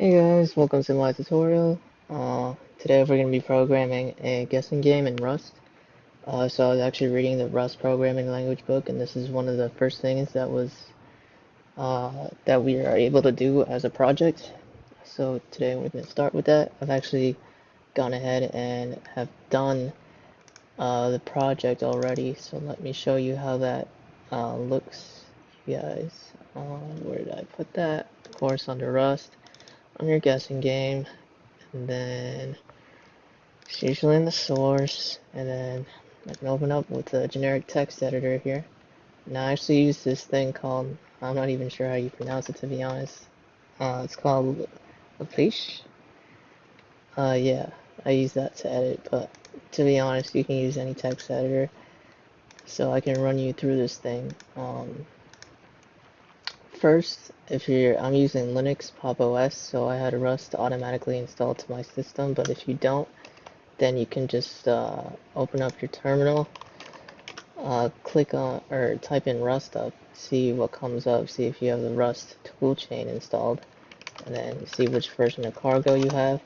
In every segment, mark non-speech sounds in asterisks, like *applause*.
Hey guys, welcome to my tutorial. Uh, today we're going to be programming a guessing game in Rust. Uh, so I was actually reading the Rust programming language book, and this is one of the first things that was uh, that we are able to do as a project. So today we're going to start with that. I've actually gone ahead and have done uh, the project already. So let me show you how that uh, looks, you guys. Uh, where did I put that? Of course, under Rust on your guessing game, and then it's usually in the source, and then I can open up with the generic text editor here. Now I actually use this thing called, I'm not even sure how you pronounce it to be honest. Uh, it's called Lapiche. Uh, yeah, I use that to edit, but to be honest, you can use any text editor. So I can run you through this thing. Um, First, if you're, I'm using Linux Pop OS, so I had Rust automatically installed to my system, but if you don't, then you can just uh, open up your terminal, uh, click on, or type in rustup, see what comes up, see if you have the Rust toolchain installed, and then see which version of Cargo you have.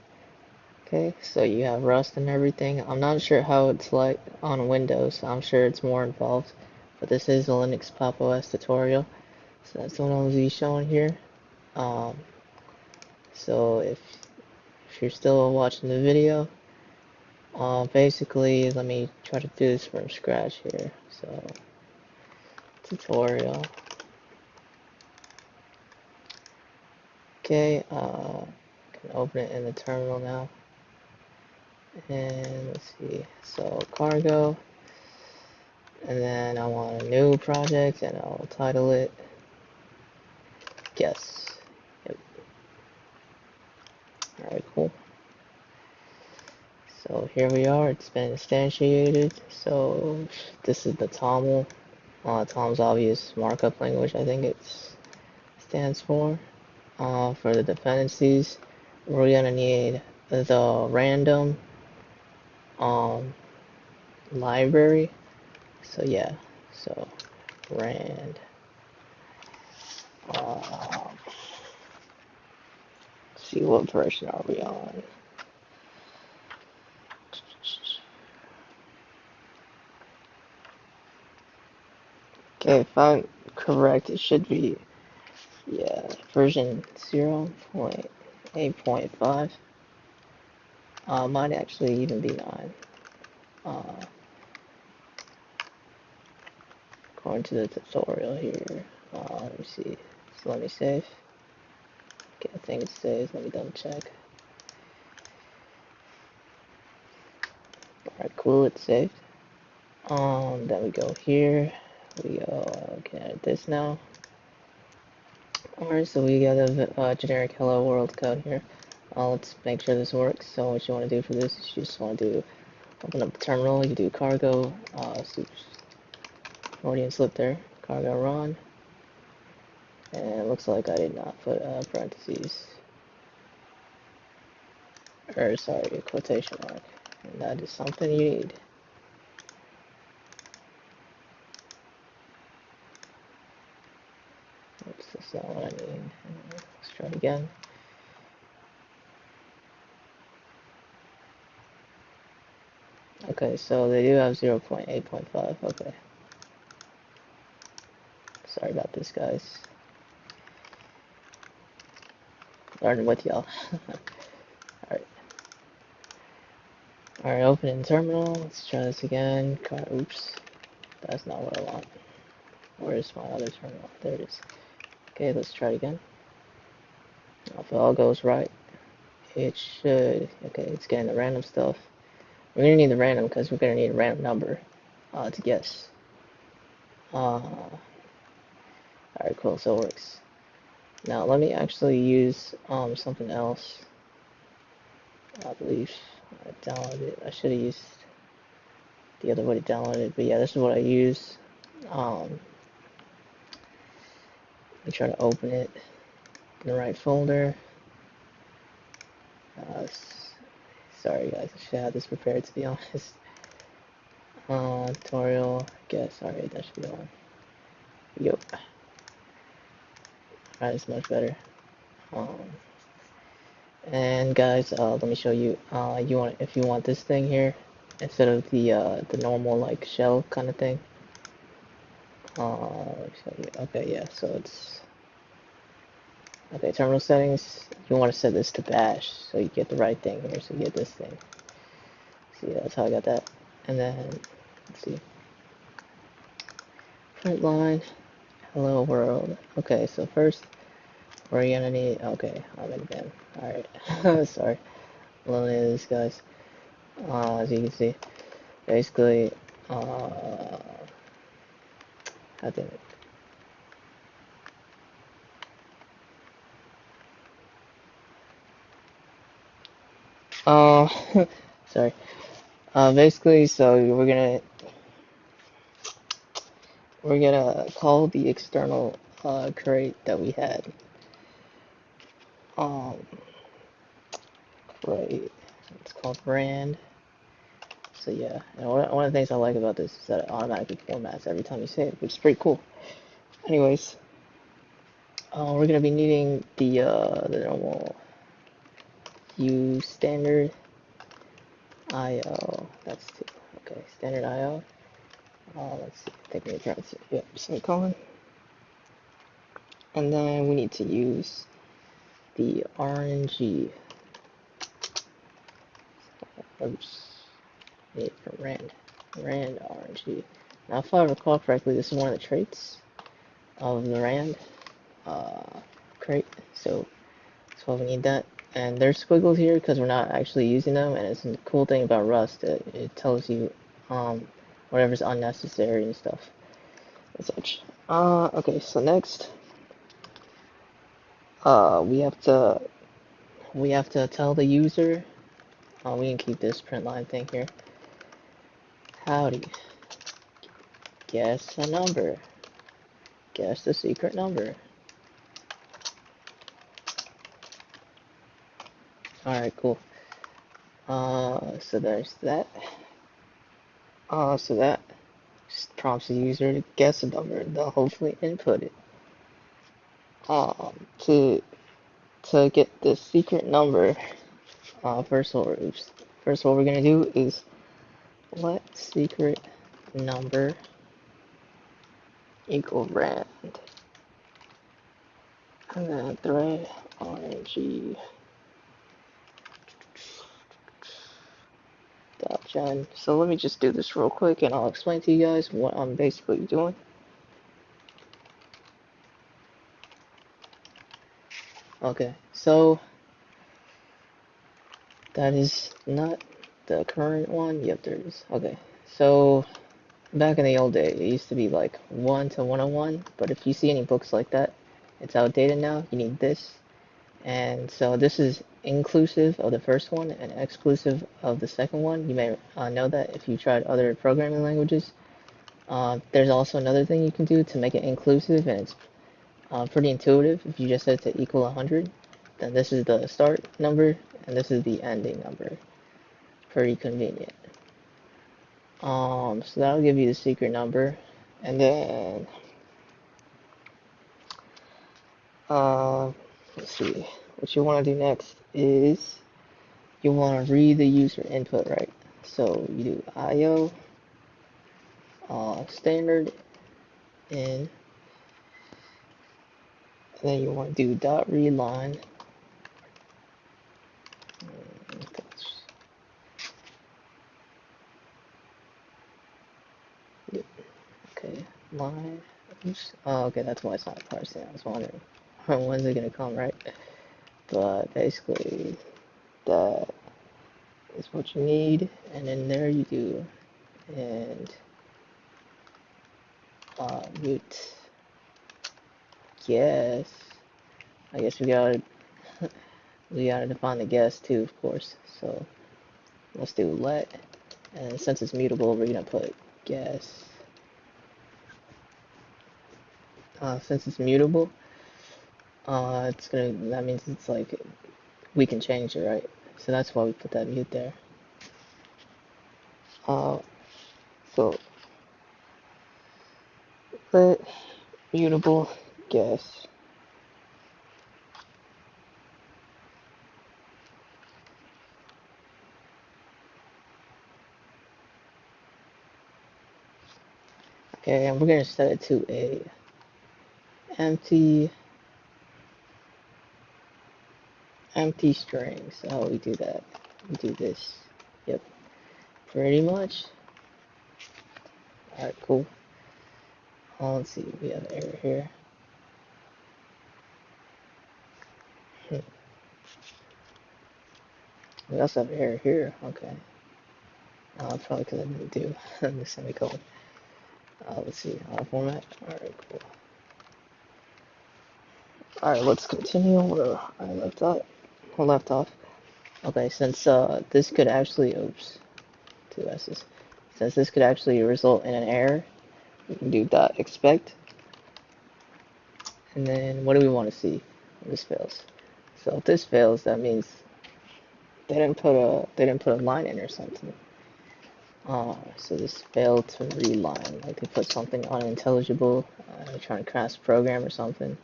Okay, so you have Rust and everything. I'm not sure how it's like on Windows, I'm sure it's more involved, but this is a Linux Pop OS tutorial. So that's what I'll be showing here. Um, so if, if you're still watching the video, uh, basically, let me try to do this from scratch here. So, tutorial. Okay, uh, can open it in the terminal now. And let's see, so cargo, and then I want a new project, and I'll title it Guess. Yep. Alright, cool. So here we are, it's been instantiated. So this is the TOML, uh, Tom's obvious markup language, I think it stands for. Uh, for the dependencies, we're gonna need the random um, library. So yeah, so rand. Uh, see what version are we on? Okay, if I'm correct, it should be, yeah, version 0.8.5. Uh, might actually even be 9. Uh, according to the tutorial here. Uh, let me see. So let me save. Okay, I think it's saved. Let me double check. Alright, cool, it's saved. Um, then we go here. We go, okay, edit this now. Alright, so we got a uh, generic hello world code here. Uh, let's make sure this works. So what you want to do for this is you just want to do open up the terminal. You do cargo, uh, Freudian slip there, cargo run. And it looks like I did not put uh, parentheses. Or sorry, quotation mark. And that is something you need. Oops, that's not what I need. Let's try it again. Okay, so they do have 0.8.5. Okay. Sorry about this, guys. Learning with y'all. *laughs* Alright. Alright, open in terminal. Let's try this again. Oops. That's not what I want. Where's my other terminal? There it is. Okay, let's try it again. If it all goes right, it should. Okay, it's getting the random stuff. We're gonna need the random because we're gonna need a random number uh, to guess. Uh, Alright, cool, so it works. Now let me actually use um, something else. I believe I downloaded it. I should have used the other way to download it, but yeah, this is what I use. Um, let me try to open it in the right folder. Uh, sorry guys, I should have this prepared to be *laughs* honest. Uh, tutorial, guess, alright, that should be on. Yep. Alright, it's much better. Um, And guys, uh, let me show you. Uh, you want if you want this thing here instead of the uh, the normal like shell kind of thing. Uh, okay, yeah. So it's okay. Terminal settings. You want to set this to bash so you get the right thing here. So you get this thing. See, that's how I got that. And then let's see. Print line. Hello world. Okay, so first we're gonna need. Okay, I'm in bin. All right. *laughs* Sorry. Lonely these guys. Uh, as you can see, basically, uh, how did it? Uh, *laughs* sorry. Uh, basically, so we're gonna we're gonna call the external uh, crate that we had. Um. It's called rand. So yeah, and one, one of the things I like about this is that it automatically formats every time you save, which is pretty cool. Anyways, uh, we're gonna be needing the uh, the normal U standard IO. That's two. Okay, standard IO. Uh, let's. Take a Yep, semicolon. And then we need to use the RNG. Oops. Need for Rand. Rand RNG. Now, if I recall correctly, this is one of the traits of the Rand uh, crate. So, that's why we need that. And there's squiggles here because we're not actually using them. And it's a cool thing about Rust. It, it tells you um, whatever's unnecessary and stuff and such. Uh, okay, so next, uh, we have to we have to tell the user. Uh, we can keep this print line thing here. Howdy. Guess a number. Guess the secret number. Alright, cool. Uh, so there's that. Uh, so that prompts the user to guess a number. They'll hopefully input it. Um, to to get the secret number, uh, first of all, first what we're gonna do is let secret number equal rand, and then thread rng gen. So let me just do this real quick and I'll explain to you guys what I'm basically doing. Okay, so that is not the current one. Yep, there is. Okay, so back in the old day, it used to be like 1 to 101, but if you see any books like that, it's outdated now. You need this. And so this is inclusive of the first one and exclusive of the second one. You may uh, know that if you tried other programming languages. Uh, there's also another thing you can do to make it inclusive, and it's uh, pretty intuitive. If you just set it to equal 100, then this is the start number, and this is the ending number. Pretty convenient. Um, so that'll give you the secret number, and then uh, let's see. What you want to do next is you want to read the user input, right? So you do IO uh, standard in, and then you want to do dot read line. Okay, line. Oops. Oh, okay, that's why it's not parsing. I was wondering when's it gonna come, right? But basically, that is what you need, and then there you do, and uh, mute. Yes, I guess we gotta *laughs* we gotta define the guess too, of course. So let's do let, and since it's mutable, we're gonna put guess. Uh, since it's mutable, uh, it's gonna, that means it's like, we can change it, right? So that's why we put that mute there. Uh, so, let mutable guess. Okay, and we're gonna set it to a empty empty string. So how we do that? We do this. Yep, pretty much. Alright, cool. Uh, let's see, we have an error here. Hmm. We also have an error here. Okay. Uh, probably because I didn't do *laughs* the semicolon. Uh, let's see, auto format. Alright, cool. Alright, let's continue where I left off. Left off. Okay, since uh, this could actually, oops, two S's. Since this could actually result in an error, we can do dot expect. And then what do we want to see when this fails? So if this fails, that means they didn't put a they didn't put a line in or something. Uh, so this failed to read line, like they put something unintelligible, uh, trying to crash program or something.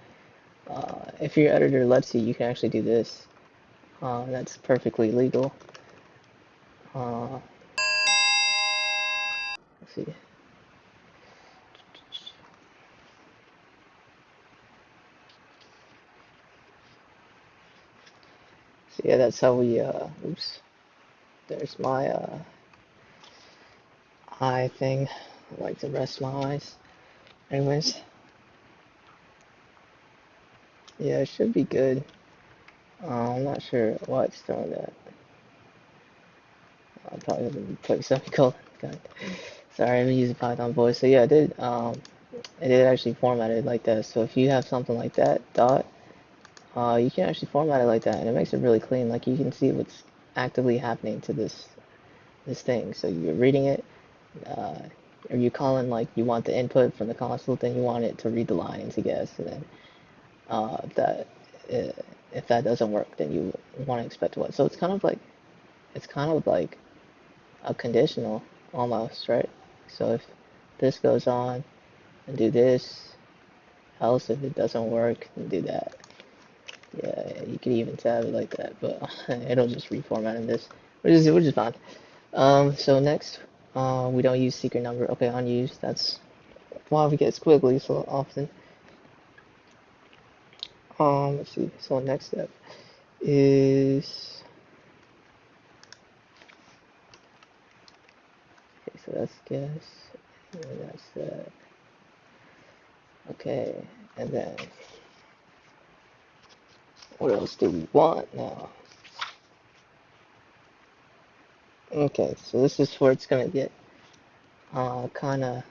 Uh, if your editor lets you, you can actually do this. Uh, that's perfectly legal. Uh, let's see. So yeah, that's how we. Uh, oops. There's my uh, eye thing. I like to rest my eyes. Anyways, yeah, it should be good. Uh, I'm not sure why it's throwing that. I'm probably gonna put semicolon. *laughs* God. Sorry, I'm using Python voice. So yeah, I did. Um, it did actually format it like that. So if you have something like that dot, uh, you can actually format it like that, and it makes it really clean. Like you can see what's actively happening to this this thing. So you're reading it. Uh, you calling like you want the input from the console, then you want it to read the lines, I guess, and then uh, that uh, if that doesn't work, then you want to expect what. So it's kind of like it's kind of like a conditional almost, right? So if this goes on and do this, else if it doesn't work, then do that. Yeah, you could even tab it like that, but *laughs* it'll just reformat in this, which is which is fine. Um, so next, uh, we don't use secret number. Okay, unused. That's why we get squiggly so often. Um, let's see. So next step is okay. So that's guess. And that's that. Okay, and then what else do we want now? Okay, so this is where it's gonna get uh kind of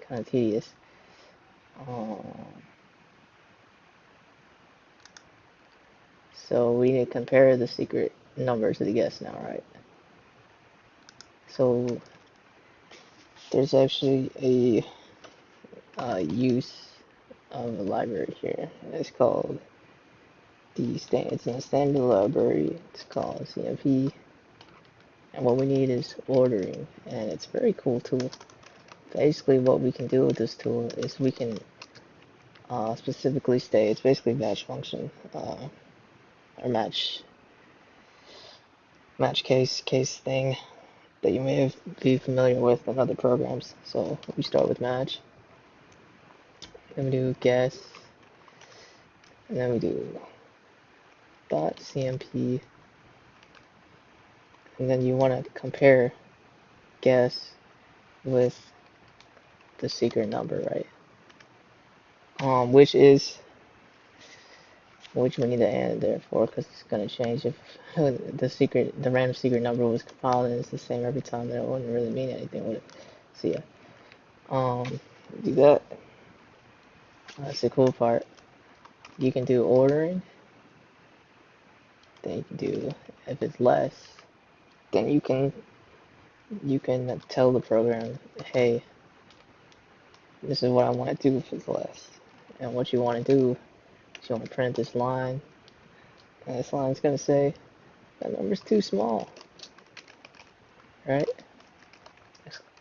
kind of tedious. Um, so we need to compare the secret number to the guess now, right? So there's actually a uh, use of a library here. It's called the stand. It's in a standard library. It's called CMP, and what we need is ordering, and it's a very cool tool. Basically, what we can do with this tool is we can uh, specifically state it's basically match function uh, or match match case case thing that you may have, be familiar with in other programs. So we start with match, then we do guess, and then we do dot cmp, and then you want to compare guess with the secret number, right? Um, which is which we need to add there for because it's going to change if *laughs* the secret, the random secret number was compiled and it's the same every time. That wouldn't really mean anything, would it? So yeah, um, do that. That's the cool part. You can do ordering. Then you can do if it's less, then you can you can tell the program, hey, this is what I want to do if it's less, and what you want to do So want to print this line. And this line's going to say that number's too small. Right?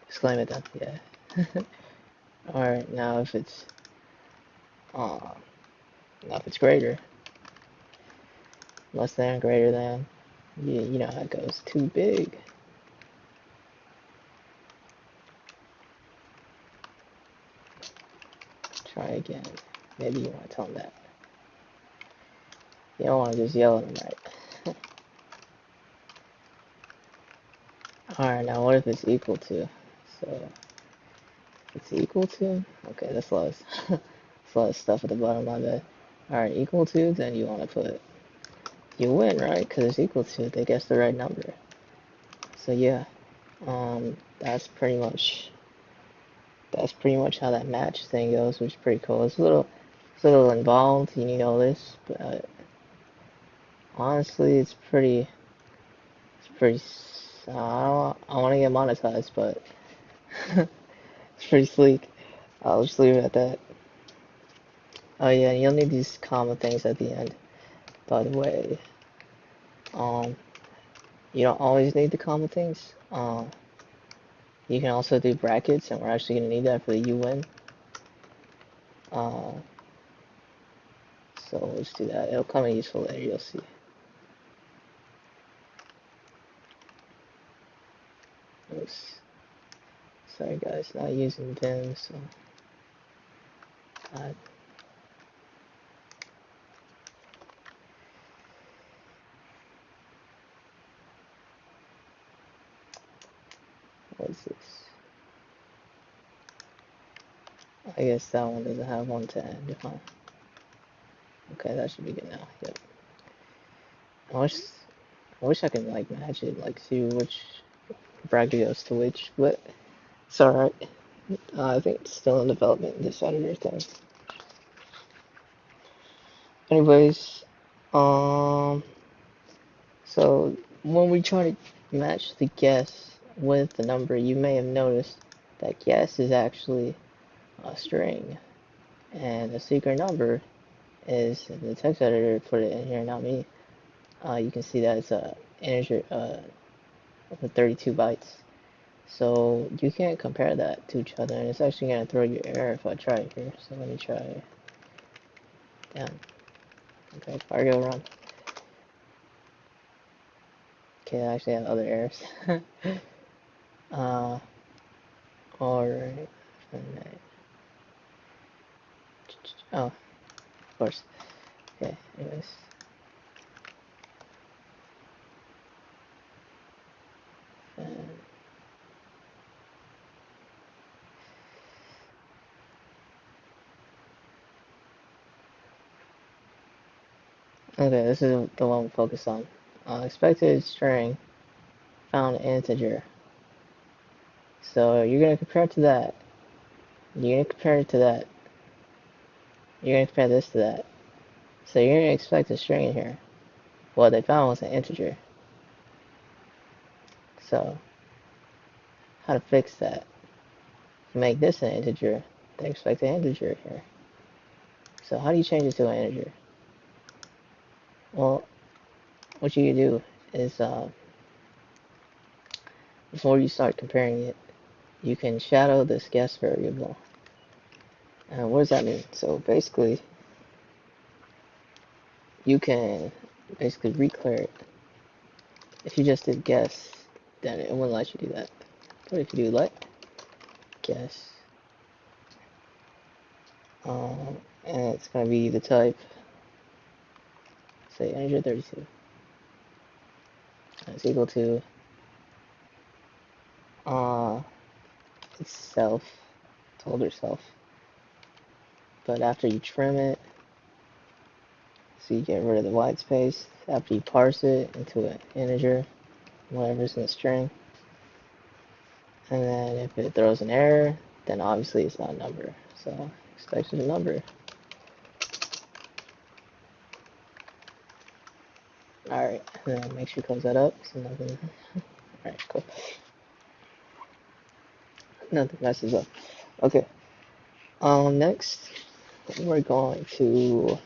Exclaim it then. Yeah. *laughs* Alright, now if it's uh, now if it's greater, less than, greater than, you, you know how it goes. Too big. try again. Maybe you want to tell them that. You don't want to just yell at them, right? Alright, now what if it's equal to? So, it's equal to? Okay, that's a lot of, *laughs* that's a lot of stuff at the bottom of that. Alright, equal to, then you want to put, you win, right? Because it's equal to, they guess the right number. So yeah, um, that's pretty much, that's pretty much how that match thing goes, which is pretty cool. It's a little, it's a little involved, you need all this, but honestly, it's pretty, it's pretty, uh, I, want to get monetized, but *laughs* it's pretty sleek. I'll just leave it at that. Oh yeah, you'll need these comma things at the end. By the way, um, you don't always need the comma things. Uh, you can also do brackets, and we're actually gonna need that for the UN. Uh, so let's do that. It'll come in useful later. You'll see. Oops. Sorry guys, not using Vim, so. Uh, What is this? I guess that one doesn't have one to end, huh? Okay, that should be good now. Yep. I wish, I wish I could like match it, like see which bracket goes to which, but it's alright. Uh, I think it's still in development, this editor thing. Anyways, um, so when we try to match the guess with the number, you may have noticed that guess is actually a string. And the secret number is, the text editor put it in here, not me. Uh, you can see that it's a integer, uh, with 32 bytes. So you can't compare that to each other, and it's actually to throw you error if I try here. So let me try. Down. Okay, cargo run. Okay, I actually have other errors. *laughs* Uh, alright. Oh, of course. Okay, anyways. Okay, this is the one we focus on. Uh, expected string found integer. So you're going to compare it to that. You're going to compare it to that. You're going to compare this to that. So you're going to expect a string in here. What they found was an integer. So, how to fix that? Make this an integer, they expect an integer here. So how do you change it to an integer? Well, what you do is, uh, before you start comparing it, you can shadow this guess variable. And what does that mean? So basically, you can basically reclear it. If you just did guess, then it wouldn't let you do that. But if you do let guess, um, and it's going to be the type, say integer 32, it's equal to uh, itself, told herself. But after you trim it, so you get rid of the white space, after you parse it into an integer, whatever's in the string, and then if it throws an error, then obviously it's not a number. So expect a number. Alright, then make sure you close that up so nothing. Alright, cool nothing messes up. Okay. Um, next, we're going to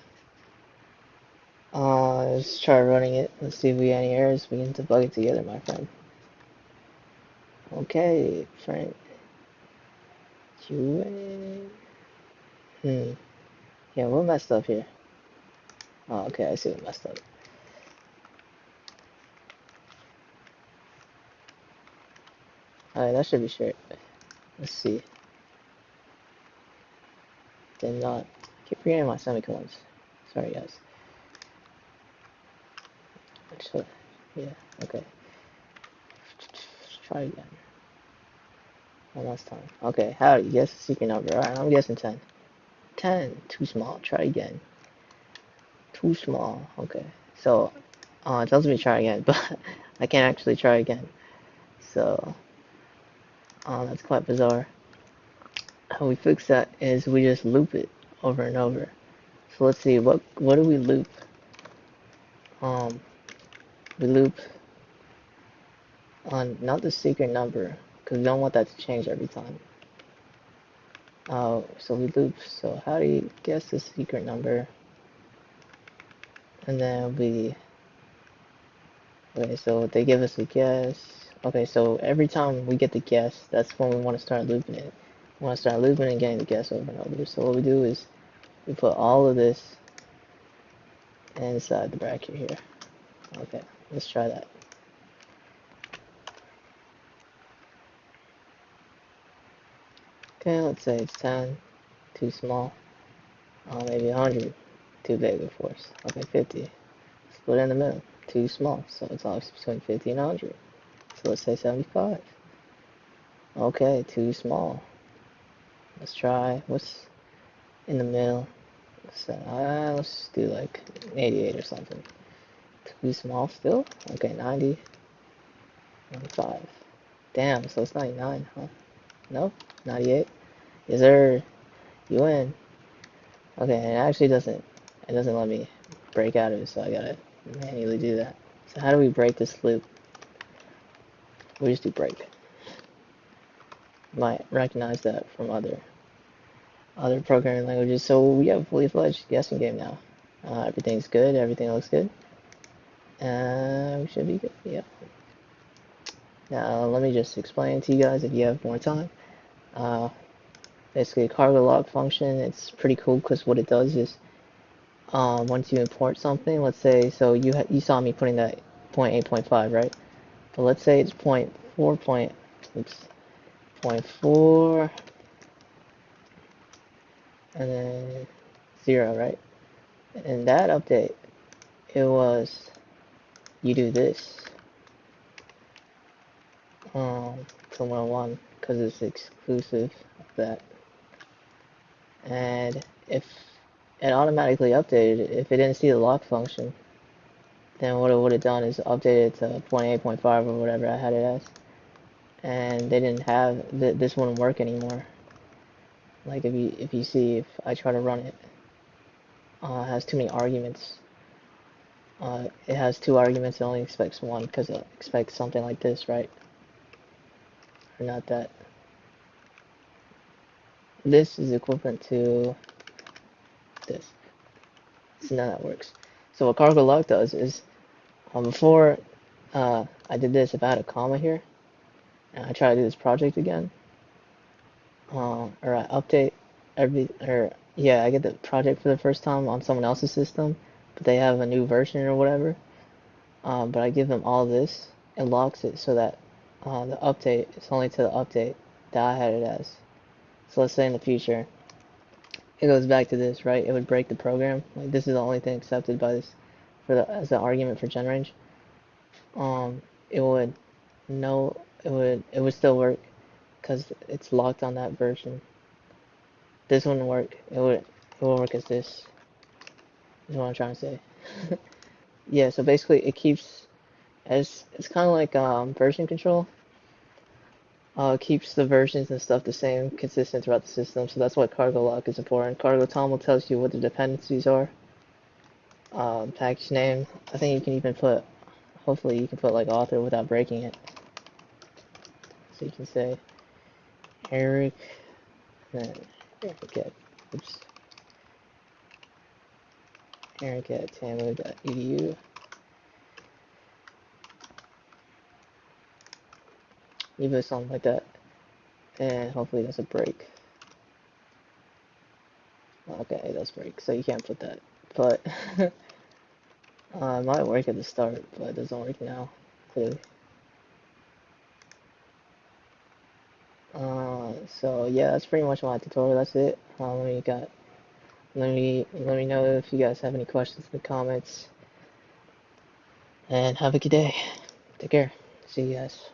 uh, let's try running it. Let's see if we have any errors. We can debug it together, my friend. Okay, friend. You Hmm. Yeah, what messed up here? Oh, okay, I see what messed up. Alright, that should be straight. Let's see. did not keep forgetting my semicolons. Sorry guys. So, yeah, okay. Let's try again. One last time. Okay, you guess the secret number? Alright, I'm guessing 10. 10, too small. Try again. Too small. Okay, so uh, it tells me try again, *laughs* but I can't actually try again. So, um, that's quite bizarre. How we fix that is we just loop it over and over. So let's see, what what do we loop? Um, we loop on not the secret number, because we don't want that to change every time. Uh, so we loop, so how do you guess the secret number? And then we, okay, so they give us a guess. Okay, so every time we get the guess, that's when we want to start looping it. We want to start looping and getting the guess over and over. So what we do is we put all of this inside the bracket here. Okay, let's try that. Okay, let's say it's 10, too small. Uh, maybe 100, too big of course. Okay, 50, split in the middle, too small. So it's always between 50 and 100. So let's say 75. Okay, too small. Let's try, what's in the middle? So uh, let's do like 88 or something. Too small still? Okay, 90. 95. Damn, so it's 99, huh? Nope, 98. Is there, you win. Okay, it actually doesn't, it doesn't let me break out of it, so I gotta manually do that. So how do we break this loop? We just do break. Might recognize that from other other programming languages. So we have a fully fledged guessing game now. Uh, everything's good. Everything looks good. Uh, we should be good. Yeah. Now let me just explain to you guys if you have more time. Uh, basically, a cargo lock function. It's pretty cool because what it does is um, once you import something, let's say, so you you saw me putting that 0.8.5, right? Let's say it's point four point, oops, point four, and then zero, right? And that update, it was, you do this, um, to 101, because it's exclusive of that. And if it automatically updated, if it didn't see the lock function, then what it would have done is updated to 0.8.5 or whatever I had it as. And they didn't have, th this wouldn't work anymore. Like if you, if you see, if I try to run it, uh, it has too many arguments. Uh, it has two arguments, it only expects one, because it expects something like this, right? Or not that. This is equivalent to this. So now that works. So what cargo lock does is um, before uh, I did this, if I had a comma here, and I try to do this project again, uh, or I update every, or yeah, I get the project for the first time on someone else's system, but they have a new version or whatever, um, but I give them all this, it locks it so that uh, the update is only to the update that I had it as. So let's say in the future, it goes back to this, right? It would break the program. Like this is the only thing accepted by this for the as an argument for gen range. Um, it would no, it would it would still work because it's locked on that version. This wouldn't work. It would it would work as this. Is what I'm trying to say. *laughs* yeah. So basically, it keeps as it's kind of like um, version control uh, keeps the versions and stuff the same, consistent throughout the system. So that's what cargo lock is important. Cargo toml tells you what the dependencies are. Um, package name. I think you can even put, hopefully you can put like author without breaking it. So you can say Eric, then Eric at, oops, Eric at tamu.edu. it something like that and hopefully it doesn't break okay does break so you can't put that but *laughs* uh, it might work at the start but it doesn't work now clearly uh, so yeah that's pretty much my tutorial that's it um, we got Let me let me know if you guys have any questions in the comments. And have a good day. Take care. See you guys.